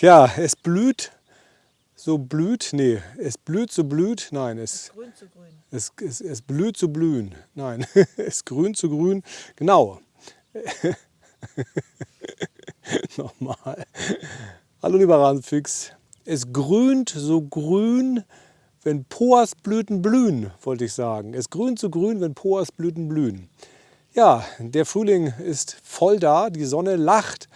Ja, es blüht, so blüht, nee, es blüht, so blüht, nein, es, Grün zu grün. es, es, es blüht, so blühen, nein, es grün zu grün, genau. Nochmal. Hallo lieber Rasenfüchs, es grünt so grün, wenn Poasblüten blühen, wollte ich sagen. Es grünt so grün, wenn Poasblüten blühen. Ja, der Frühling ist voll da, die Sonne lacht.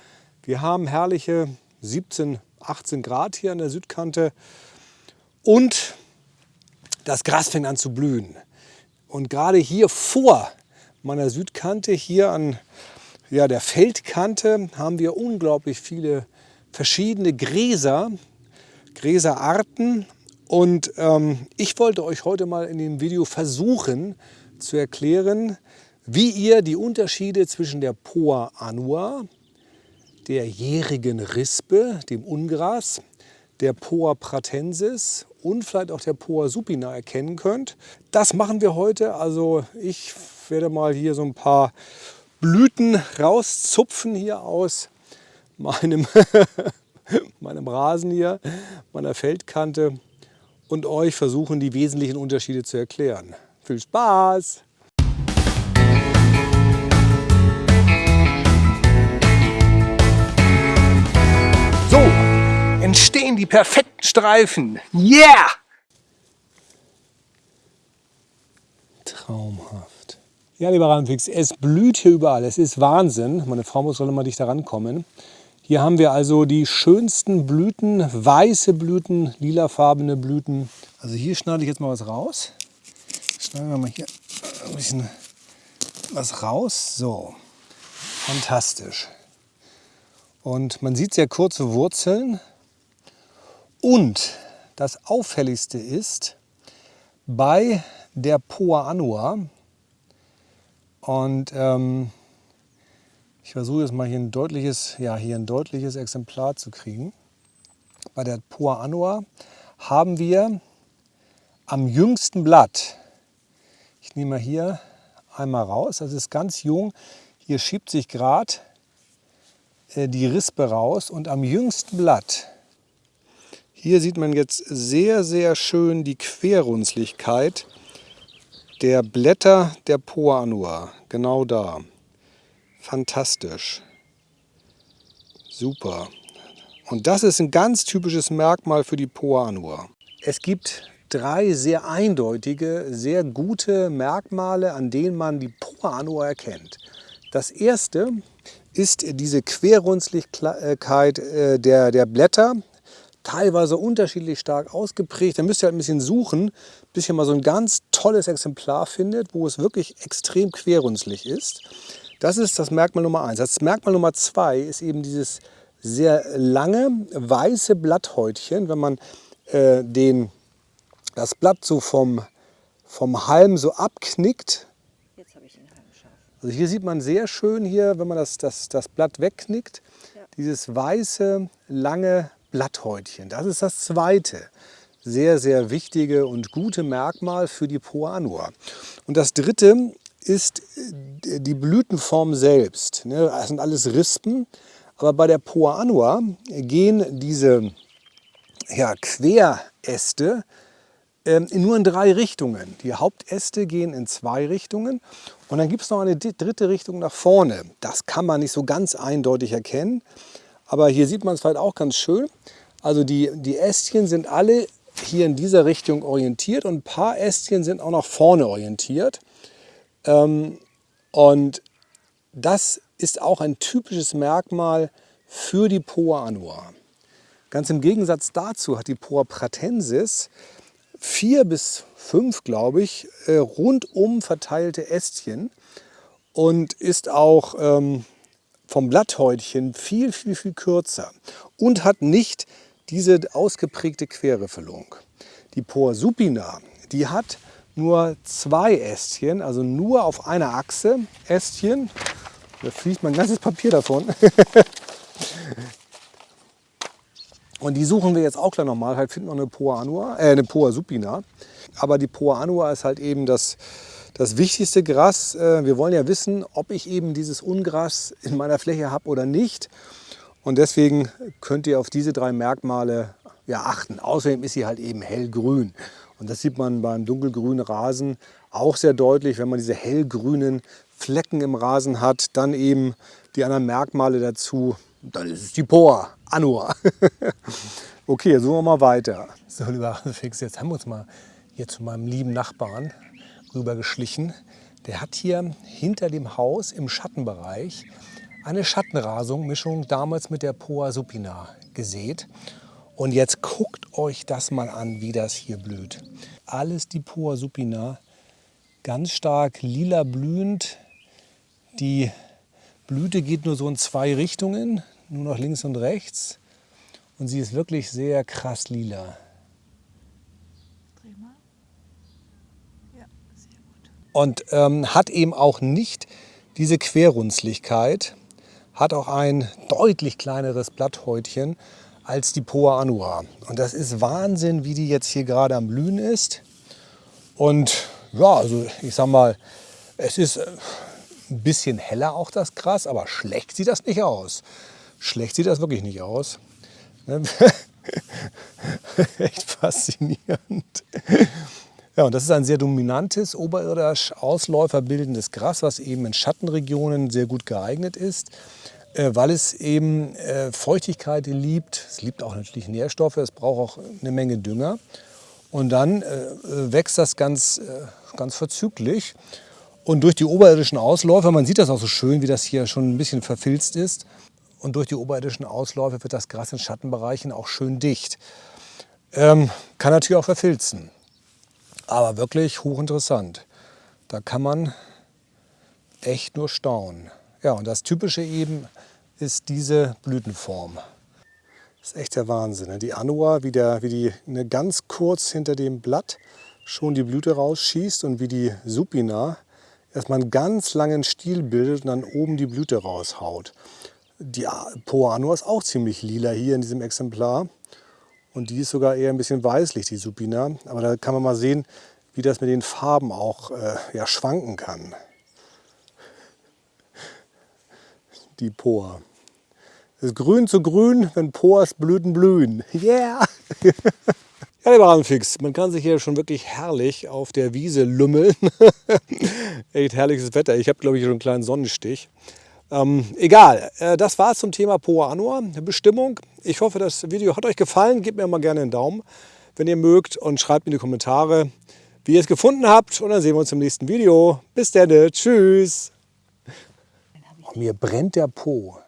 Wir haben herrliche 17, 18 Grad hier an der Südkante und das Gras fängt an zu blühen. Und gerade hier vor meiner Südkante, hier an ja, der Feldkante, haben wir unglaublich viele verschiedene Gräser, Gräserarten. Und ähm, ich wollte euch heute mal in dem Video versuchen zu erklären, wie ihr die Unterschiede zwischen der Poa annua, der jährigen Rispe, dem Ungras, der Poa pratensis und vielleicht auch der Poa supina erkennen könnt. Das machen wir heute. Also ich werde mal hier so ein paar Blüten rauszupfen hier aus meinem, meinem Rasen hier, meiner Feldkante und euch versuchen, die wesentlichen Unterschiede zu erklären. Viel Spaß! Entstehen die perfekten Streifen. Yeah! Traumhaft. Ja, lieber Rahnfix, es blüht hier überall. Es ist Wahnsinn. Meine Frau muss mal dichter rankommen. Hier haben wir also die schönsten Blüten, weiße Blüten, lilafarbene Blüten. Also hier schneide ich jetzt mal was raus. Schneiden wir mal hier ein bisschen was raus. So, fantastisch. Und man sieht sehr kurze Wurzeln. Und das Auffälligste ist, bei der Poa annua, und ähm, ich versuche jetzt mal hier ein deutliches, ja, hier ein deutliches Exemplar zu kriegen. Bei der Poa annua haben wir am jüngsten Blatt, ich nehme mal hier einmal raus, das ist ganz jung, hier schiebt sich gerade äh, die Rispe raus und am jüngsten Blatt, hier sieht man jetzt sehr, sehr schön die Querrunzligkeit der Blätter der Poa annua, genau da. Fantastisch. Super. Und das ist ein ganz typisches Merkmal für die Poa annua. Es gibt drei sehr eindeutige, sehr gute Merkmale, an denen man die Poa annua erkennt. Das erste ist diese Querrunzligkeit äh, der, der Blätter, teilweise unterschiedlich stark ausgeprägt. Da müsst ihr halt ein bisschen suchen, bis ihr mal so ein ganz tolles Exemplar findet, wo es wirklich extrem querrunzlig ist. Das ist das Merkmal Nummer eins. Das Merkmal Nummer zwei ist eben dieses sehr lange weiße Blatthäutchen. Wenn man äh, den, das Blatt so vom, vom Halm so abknickt, also hier sieht man sehr schön hier, wenn man das, das, das Blatt wegknickt, ja. dieses weiße, lange Blatthäutchen. Das ist das zweite sehr, sehr wichtige und gute Merkmal für die Poa annua. Und das dritte ist äh, die Blütenform selbst. Ne? Das sind alles Rispen, aber bei der Poa annua gehen diese ja, Queräste ähm, nur in drei Richtungen. Die Hauptäste gehen in zwei Richtungen und dann gibt es noch eine dritte Richtung nach vorne. Das kann man nicht so ganz eindeutig erkennen, aber hier sieht man es vielleicht auch ganz schön. Also die, die Ästchen sind alle hier in dieser Richtung orientiert und ein paar Ästchen sind auch nach vorne orientiert. Ähm, und das ist auch ein typisches Merkmal für die Poa annua. Ganz im Gegensatz dazu hat die Poa pratensis vier bis fünf, glaube ich, äh, rundum verteilte Ästchen und ist auch ähm, vom Blatthäutchen viel, viel, viel kürzer und hat nicht diese ausgeprägte Querriffelung. Die Poa supina, die hat nur zwei Ästchen, also nur auf einer Achse Ästchen. Da fliegt mein ganzes Papier davon. Und die suchen wir jetzt auch gleich nochmal. Halt finden noch eine Poa annua, äh, eine Poa supina. Aber die Poa annua ist halt eben das, das wichtigste Gras. Äh, wir wollen ja wissen, ob ich eben dieses Ungras in meiner Fläche habe oder nicht. Und deswegen könnt ihr auf diese drei Merkmale ja, achten. Außerdem ist sie halt eben hellgrün. Und das sieht man beim dunkelgrünen Rasen auch sehr deutlich, wenn man diese hellgrünen Flecken im Rasen hat. Dann eben die anderen Merkmale dazu. Dann ist es die Poa Anua. okay, suchen wir mal weiter. So, lieber Fix, jetzt haben wir uns mal hier zu meinem lieben Nachbarn rüber. Der hat hier hinter dem Haus im Schattenbereich eine Schattenrasung-Mischung damals mit der Poa supina gesät. Und jetzt guckt euch das mal an, wie das hier blüht. Alles die Poa supina, ganz stark lila blühend. Die Blüte geht nur so in zwei Richtungen, nur noch links und rechts. Und sie ist wirklich sehr krass lila. Und ähm, hat eben auch nicht diese Querrunzligkeit, hat auch ein deutlich kleineres Blatthäutchen als die Poa annua. Und das ist Wahnsinn, wie die jetzt hier gerade am Blühen ist. Und ja, also ich sag mal, es ist äh, ein bisschen heller auch das Gras, aber schlecht sieht das nicht aus. Schlecht sieht das wirklich nicht aus. Echt faszinierend. Ja, und das ist ein sehr dominantes, oberirdisch Ausläufer bildendes Gras, was eben in Schattenregionen sehr gut geeignet ist, äh, weil es eben äh, Feuchtigkeit liebt. Es liebt auch natürlich Nährstoffe, es braucht auch eine Menge Dünger. Und dann äh, wächst das ganz, ganz verzüglich. Und durch die oberirdischen Ausläufer, man sieht das auch so schön, wie das hier schon ein bisschen verfilzt ist, und durch die oberirdischen Ausläufer wird das Gras in Schattenbereichen auch schön dicht. Ähm, kann natürlich auch verfilzen. Aber wirklich hochinteressant. Da kann man echt nur staunen. Ja, und das Typische eben ist diese Blütenform. Das ist echt der Wahnsinn. Ne? Die Anua, wie, der, wie die ne, ganz kurz hinter dem Blatt schon die Blüte rausschießt und wie die Supina erstmal einen ganz langen Stiel bildet und dann oben die Blüte raushaut. Die Poa Anua ist auch ziemlich lila hier in diesem Exemplar. Und die ist sogar eher ein bisschen weißlich, die Supina. Aber da kann man mal sehen, wie das mit den Farben auch äh, ja, schwanken kann. Die Poa. Es ist grün zu grün, wenn Poas Blüten blühen. Yeah! Ja, der Bahnfix, man kann sich hier schon wirklich herrlich auf der Wiese lümmeln. Echt herrliches Wetter. Ich habe, glaube ich, schon einen kleinen Sonnenstich. Ähm, egal, äh, das war es zum Thema Poa Annua, Bestimmung. Ich hoffe, das Video hat euch gefallen. Gebt mir mal gerne einen Daumen, wenn ihr mögt und schreibt mir in die Kommentare, wie ihr es gefunden habt. Und dann sehen wir uns im nächsten Video. Bis dann, tschüss. Oh, mir brennt der Po.